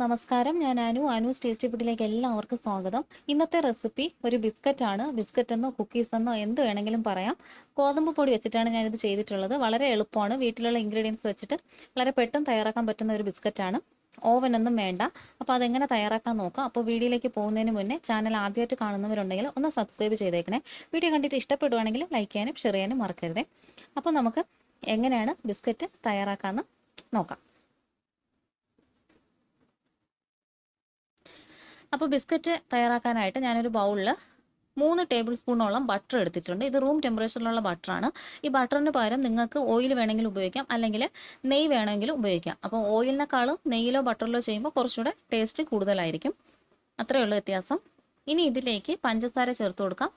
നമസ്കാരം. ഞാൻ അനു. അനു ടേസ്റ്റി ഫുഡിലേക്ക് എല്ലാവർക്കും സ്വാഗതം. ഇന്നത്തെ റെസിപ്പി ഒരു ബിസ്ക്കറ്റ് ആണ്. ബിസ്ക്കറ്റ് എന്നോ കുക്കീസ് എന്നോ എന്ത് വേണമെങ്കിലും പറയാം. ഗോതമ്പ് പൊടി വെച്ചിട്ടാണ് ഞാനിത് ചെയ്തിട്ടുള്ളത്. വളരെ എളുപ്പമാണ്. വീട്ടിലുള്ള ഇൻഗ്രീഡിയൻസ് വെച്ചിട്ട് വളരെ പെട്ടെന്ന് തയ്യാറാക്കാൻ പറ്റുന്ന ഒരു ബിസ്ക്കറ്റാണ് ഓവൻ ഒന്നും വേണ്ട. അപ്പോൾ അതെങ്ങനെ തയ്യാറാക്കാൻ നോക്കാം. അപ്പോൾ വീഡിയോയിലേക്ക് പോകുന്നതിന് മുന്നേ ചാനൽ ആദ്യമായിട്ട് കാണുന്നവരുണ്ടെങ്കിൽ ഒന്ന് സബ്സ്ക്രൈബ് ചെയ്തേക്കണേ. വീഡിയോ കണ്ടിട്ട് ഇഷ്ടപ്പെടുവാണെങ്കിൽ ലൈക്ക് ചെയ്യാനും ഷെയർ ചെയ്യാനും മറക്കരുതേ. അപ്പോൾ നമുക്ക് എങ്ങനെയാണ് ബിസ്ക്കറ്റ് തയ്യാറാക്കാമെന്ന് നോക്കാം. അപ്പോൾ ബിസ്ക്കറ്റ് തയ്യാറാക്കാനായിട്ട് ഞാനൊരു ബൗളിൽ മൂന്ന് ടേബിൾ സ്പൂണോളം ബട്ടർ എടുത്തിട്ടുണ്ട്. ഇത് റൂം ടെമ്പറേച്ചറിലുള്ള ബട്ടറാണ് ഈ ബട്ടറിന് പകരം നിങ്ങൾക്ക് ഓയിൽ വേണമെങ്കിൽ ഉപയോഗിക്കാം. അല്ലെങ്കിൽ നെയ്യ് വേണമെങ്കിലും ഉപയോഗിക്കാം. അപ്പോൾ ഓയിലിനേക്കാളും നെയ്യിലോ ബട്ടറിലോ ചെയ്യുമ്പോൾ കുറച്ചുകൂടെ ടേസ്റ്റ് കൂടുതലായിരിക്കും. അത്രയേ ഉള്ളൂ വ്യത്യാസം. ഇനി ഇതിലേക്ക് പഞ്ചസാര ചേർത്ത് കൊടുക്കാം.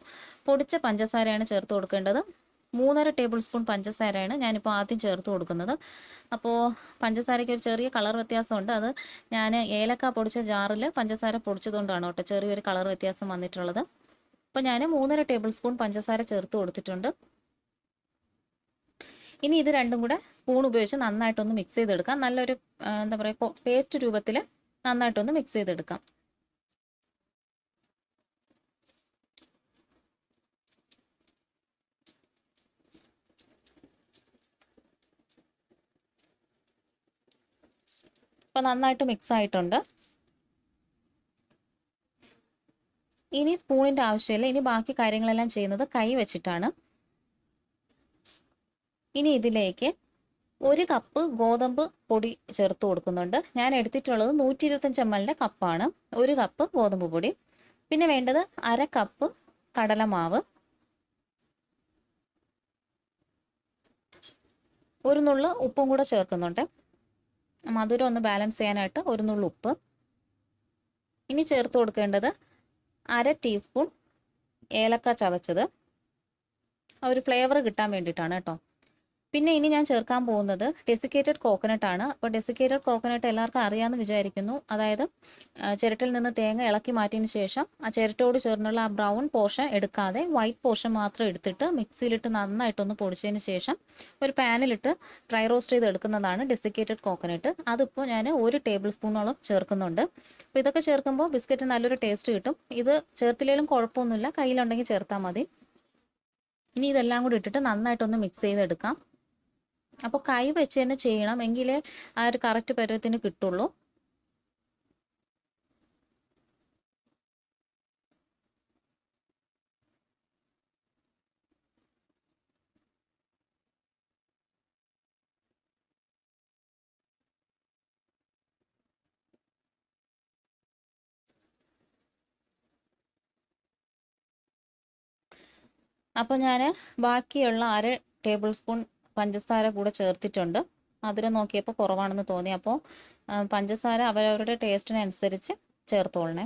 പൊടിച്ച പഞ്ചസാരയാണ് ചേർത്ത് കൊടുക്കേണ്ടത്. മൂന്നര ടേബിൾ സ്പൂൺ പഞ്ചസാരയാണ് ഞാനിപ്പോൾ ആദ്യം ചേർത്ത് കൊടുക്കുന്നത്. അപ്പോൾ പഞ്ചസാരയ്ക്ക് ഒരു ചെറിയ കളർ വ്യത്യാസമുണ്ട്. അത് ഞാൻ ഏലക്ക പൊടിച്ച ജാറിൽ പഞ്ചസാര പൊടിച്ചതുകൊണ്ടാണ് കേട്ടോ ചെറിയൊരു കളർ വ്യത്യാസം വന്നിട്ടുള്ളത്. അപ്പോൾ ഞാൻ മൂന്നര ടേബിൾ സ്പൂൺ പഞ്ചസാര ചേർത്ത് കൊടുത്തിട്ടുണ്ട്. ഇനി ഇത് രണ്ടും കൂടെ സ്പൂൺ ഉപയോഗിച്ച് നന്നായിട്ടൊന്ന് മിക്സ് ചെയ്തെടുക്കാം. നല്ലൊരു എന്താ പറയുക പേസ്റ്റ് രൂപത്തിൽ നന്നായിട്ടൊന്ന് മിക്സ് ചെയ്തെടുക്കാം. അപ്പോൾ നന്നായിട്ട് മിക്സ് ആയിട്ടുണ്ട്. ഇനി സ്പൂണിന്റെ ആവശ്യമില്ല. ഇനി ബാക്കി കാര്യങ്ങളെല്ലാം ചെയ്യുന്നത് കൈ വെച്ചിട്ടാണ്. ഇനി ഇതിലേക്ക് ഒരു കപ്പ് ഗോതമ്പ് പൊടി ചേർത്ത് കൊടുക്കുന്നുണ്ട്. ഞാൻ എടുത്തിട്ടുള്ളത് നൂറ്റി ഇരുപത്തഞ്ച് എം കപ്പാണ്. ഒരു കപ്പ് ഗോതമ്പ് പൊടി. പിന്നെ വേണ്ടത് അര കപ്പ് കടലമാവ്. ഒരു നുള്ളു ഉപ്പും കൂടെ ചേർക്കുന്നുണ്ട്. മധുരം ഒന്ന് ബാലൻസ് ചെയ്യാനായിട്ട് ഒരു നുള്ളു ഉപ്പ്. ഇനി ചേർത്ത് കൊടുക്കേണ്ടത് അര ടീസ്പൂൺ ഏലക്ക ചതച്ചത്. ഒരു ഫ്ലേവർ കിട്ടാൻ വേണ്ടിയിട്ടാണ് കേട്ടോ. പിന്നെ ഇനി ഞാൻ ചേർക്കാൻ പോകുന്നത് ഡെസിക്കേറ്റഡ് കോക്കനട്ട് ആണ്. അപ്പോൾ ഡെസിക്കേറ്റഡ് കോക്കനട്ട് എല്ലാവർക്കും അറിയാമെന്ന് വിചാരിക്കുന്നു. അതായത് ചിരട്ടിൽ നിന്ന് തേങ്ങ ഇളക്കി മാറ്റിയതിന് ശേഷം ആ ചിരട്ടയോട് ചേർന്നുള്ള ആ ബ്രൗൺ പോർഷൻ എടുക്കാതെ വൈറ്റ് പോർഷൻ മാത്രം എടുത്തിട്ട് മിക്സിയിലിട്ട് നന്നായിട്ടൊന്ന് പൊടിച്ചതിന് ശേഷം ഒരു പാനിലിട്ട് ഡ്രൈ റോസ്റ്റ് ചെയ്ത് എടുക്കുന്നതാണ് ഡെസിക്കേറ്റഡ് കോക്കനട്ട് അതിപ്പോൾ ഞാൻ ഒരു ടേബിൾ സ്പൂണോളം ചേർക്കുന്നുണ്ട്. അപ്പോൾ ഇതൊക്കെ ചേർക്കുമ്പോൾ ബിസ്ക്കറ്റ് നല്ലൊരു ടേസ്റ്റ് കിട്ടും. ഇത് ചേർത്തില്ലെങ്കിലും കുഴപ്പമൊന്നുമില്ല. കയ്യിലുണ്ടെങ്കിൽ ചേർത്താൽ മതി. ഇനി ഇതെല്ലാം കൂടി ഇട്ടിട്ട് നന്നായിട്ടൊന്ന് മിക്സ് ചെയ്തെടുക്കാം. അപ്പോൾ കൈ വെച്ച് തന്നെ ചെയ്യണം എങ്കിലേ ആ ഒരു കറക്റ്റ് പരുവത്തിന് കിട്ടുള്ളൂ. അപ്പോൾ ഞാൻ ബാക്കിയുള്ള അര ടേബിൾ സ്പൂൺ പഞ്ചസാര കൂടെ ചേർത്തിട്ടുണ്ട്. മധുരം നോക്കിയപ്പോൾ കുറവാണെന്ന് തോന്നി. അപ്പോൾ പഞ്ചസാര അവരവരുടെ ടേസ്റ്റിനനുസരിച്ച് ചേർത്തോളണേ.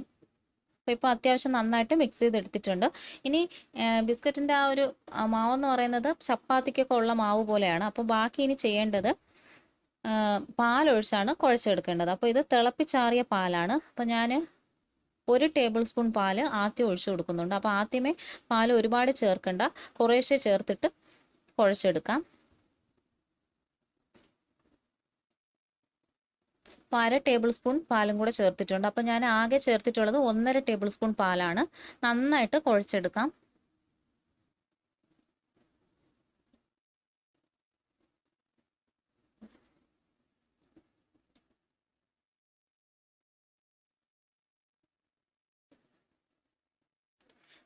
അപ്പോൾ ഇപ്പോൾ അത്യാവശ്യം നന്നായിട്ട് മിക്സ് ചെയ്തെടുത്തിട്ടുണ്ട്. ഇനി ബിസ്ക്കറ്റിന്റെ ആ ഒരു മാവെന്ന് പറയുന്നത് ചപ്പാത്തിക്കൊക്കെ ഉള്ള മാവ് പോലെയാണ്. അപ്പോൾ ബാക്കി ഇനി ചെയ്യേണ്ടത് പാലൊഴിച്ചാണ് കുഴച്ചെടുക്കേണ്ടത്. അപ്പോൾ ഇത് തിളപ്പിച്ചാറിയ പാലാണ്. അപ്പോൾ ഞാൻ ഒരു ടേബിൾ സ്പൂൺ പാൽ ആദ്യം ഒഴിച്ചു കൊടുക്കുന്നുണ്ട്. അപ്പോൾ ആദ്യമേ പാൽ ഒരുപാട് ചേർക്കണ്ട. കുറേശ്ശെ ചേർത്തിട്ട് കുഴച്ചെടുക്കാം. അര ടേബിൾ സ്പൂൺ പാലും കൂടെ ചേർത്തിട്ടുണ്ട്. അപ്പോൾ ഞാൻ ആകെ ചേർത്തിട്ടുള്ളത് ഒന്നര ടേബിൾ സ്പൂൺ പാലാണ്. നന്നായിട്ട് കുഴച്ചെടുക്കാം.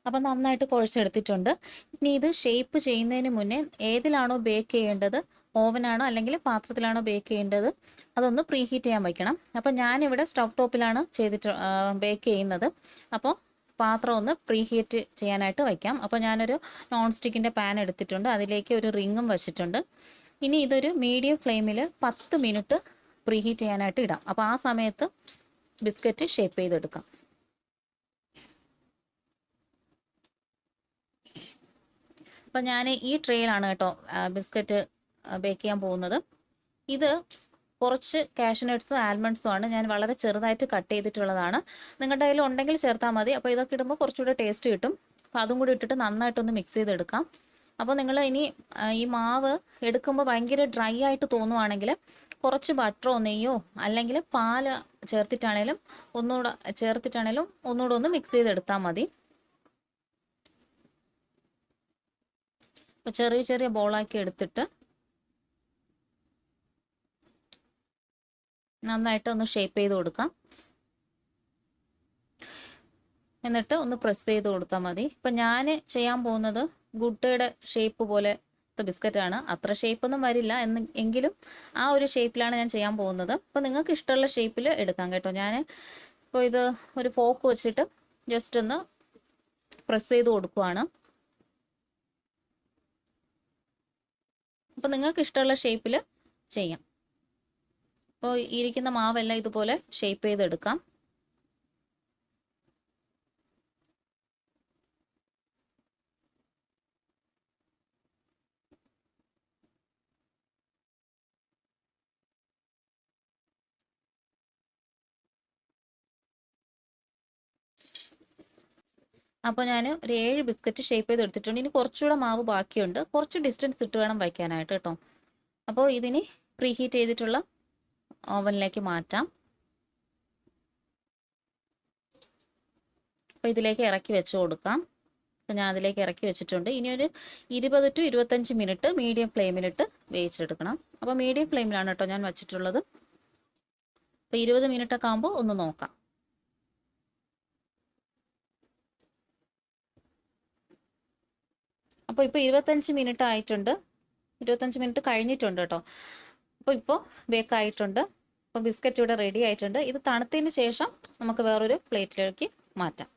അപ്പം നന്നായിട്ട് കുഴച്ചെടുത്തിട്ടുണ്ട്. ഇനി ഇത് ഷേപ്പ് ചെയ്യുന്നതിന് മുന്നേ ഏതിലാണോ ബേക്ക് ചെയ്യേണ്ടത്? ഓവനാണോ അല്ലെങ്കിൽ പാത്രത്തിലാണോ ബേക്ക് ചെയ്യേണ്ടത്? അതൊന്ന് പ്രീ ഹീറ്റ് ചെയ്യാൻ വയ്ക്കണം അപ്പോൾ ഞാനിവിടെ സ്റ്റവ് ടോപ്പിലാണ് ചെയ്തിട്ട് ബേക്ക് ചെയ്യുന്നത്. അപ്പോൾ പാത്രം ഒന്ന് പ്രീ ഹീറ്റ് ചെയ്യാനായിട്ട് വയ്ക്കാം അപ്പോൾ ഞാനൊരു നോൺ സ്റ്റിക്കിന്റെ പാൻ എടുത്തിട്ടുണ്ട്. അതിലേക്ക് ഒരു റിങ്ങും വെച്ചിട്ടുണ്ട്. ഇനി ഇതൊരു മീഡിയം ഫ്ലെയിമിൽ പത്ത് മിനിറ്റ് പ്രീ ഹീറ്റ് ചെയ്യാനായിട്ട് ഇടാം. അപ്പോൾ ആ സമയത്ത് ബിസ്ക്കറ്റ് ഷേപ്പ് ചെയ്തെടുക്കാം. അപ്പം ഞാൻ ഈ ട്രേയിലാണ് കേട്ടോ ബിസ്ക്കറ്റ് ബേക്ക് ചെയ്യാൻ പോകുന്നത്. ഇത് കുറച്ച് കാഷ്നട്ട്സും ആൽമണ്ട്സും ആണ്. ഞാൻ വളരെ ചെറുതായിട്ട് കട്ട് ചെയ്തിട്ടുള്ളതാണ്. നിങ്ങളുടെ കയ്യിൽ ഉണ്ടെങ്കിൽ ചേർത്താൽ മതി. അപ്പോൾ ഇതൊക്കെ ഇടുമ്പോൾ കുറച്ചുകൂടെ ടേസ്റ്റ് കിട്ടും. അപ്പോൾ അതും കൂടി ഇട്ടിട്ട് നന്നായിട്ടൊന്ന് മിക്സ് ചെയ്തെടുക്കാം. അപ്പോൾ നിങ്ങൾ ഇനി ഈ മാവ് എടുക്കുമ്പോൾ ഭയങ്കര ഡ്രൈ ആയിട്ട് തോന്നുവാണെങ്കിൽ കുറച്ച് ബട്ടറോ നെയ്യോ അല്ലെങ്കിൽ പാൽ ചേർത്തിട്ടാണേലും ഒന്നുകൂടെ ചേർത്തിട്ടാണേലും ഒന്നുകൂടെ ഒന്ന് മിക്സ് ചെയ്തെടുത്താൽ മതി. അപ്പോൾ ചെറിയ ചെറിയ ബോളാക്കി എടുത്തിട്ട് നന്നായിട്ട് ഒന്ന് ഷേപ്പ് ചെയ്ത് കൊടുക്കാം. എന്നിട്ട് ഒന്ന് പ്രസ് ചെയ്ത് കൊടുത്താൽ മതി. ഇപ്പം ഞാൻ ചെയ്യാൻ പോകുന്നത് ഗുട്ടയുടെ ഷേപ്പ് പോലെ ബിസ്ക്കറ്റ് ആണ്. അത്ര ഷേപ്പൊന്നും വരില്ല. എന്ന് എങ്കിലും ആ ഒരു ഷേപ്പിലാണ് ഞാൻ ചെയ്യാൻ പോകുന്നത്. അപ്പോൾ നിങ്ങൾക്ക് ഇഷ്ടമുള്ള ഷേപ്പിൽ എടുക്കാം കേട്ടോ. ഞാൻ ഇപ്പോൾ ഇത് ഒരു ഫോക്ക് വെച്ചിട്ട് ജസ്റ്റ് ഒന്ന് പ്രസ് ചെയ്ത് കൊടുക്കുവാണ്. അപ്പം നിങ്ങൾക്ക് ഇഷ്ടമുള്ള ഷേപ്പിൽ ചെയ്യാം. അപ്പോൾ ഇരിക്കുന്ന മാവെല്ലാം ഇതുപോലെ ഷേപ്പ് ചെയ്തെടുക്കാം. അപ്പോൾ ഞാൻ ഒരു ഏഴ് ബിസ്ക്കറ്റ് ഷേപ്പ് ചെയ്ത് എടുത്തിട്ടുണ്ട് ഇനി കുറച്ചുകൂടെ മാവ് ബാക്കിയുണ്ട്. കുറച്ച് ഡിസ്റ്റൻസ് ഇട്ട് വേണം വയ്ക്കാനായിട്ട് കേട്ടോ. അപ്പോൾ ഇതിന് പ്രീഹീറ്റ് ചെയ്തിട്ടുള്ള ഓവനിലേക്ക് മാറ്റാം. അപ്പോൾ ഇതിലേക്ക് ഇറക്കി വെച്ച് കൊടുക്കാം. അപ്പോൾ ഞാൻ അതിലേക്ക് ഇറക്കി വെച്ചിട്ടുണ്ട്. ഇനി ഒരു ഇരുപത് ടു ഇരുപത്തഞ്ച് മിനിറ്റ് മീഡിയം ഫ്ലെയിമിലിട്ട് വേവിച്ചെടുക്കണം. അപ്പോൾ മീഡിയം ഫ്ലെയിമിലാണ് കേട്ടോ ഞാൻ വെച്ചിട്ടുള്ളത്. അപ്പോൾ ഇരുപത് മിനിറ്റ് ഒക്കെ ആകുമ്പോൾ ഒന്ന് നോക്കാം. അപ്പോൾ ഇപ്പോൾ ഇരുപത്തഞ്ച് മിനിറ്റ് ആയിട്ടുണ്ട്. ഇരുപത്തഞ്ച് മിനിറ്റ് കഴിഞ്ഞിട്ടുണ്ട് കേട്ടോ. അപ്പോൾ ഇപ്പോൾ ബേക്ക് ആയിട്ടുണ്ട്. അപ്പോൾ ബിസ്ക്കറ്റ് ഇവിടെ റെഡി ആയിട്ടുണ്ട്. ഇത് തണുത്തതിന് ശേഷം നമുക്ക് വേറൊരു പ്ലേറ്റിലേക്ക് മാറ്റാം.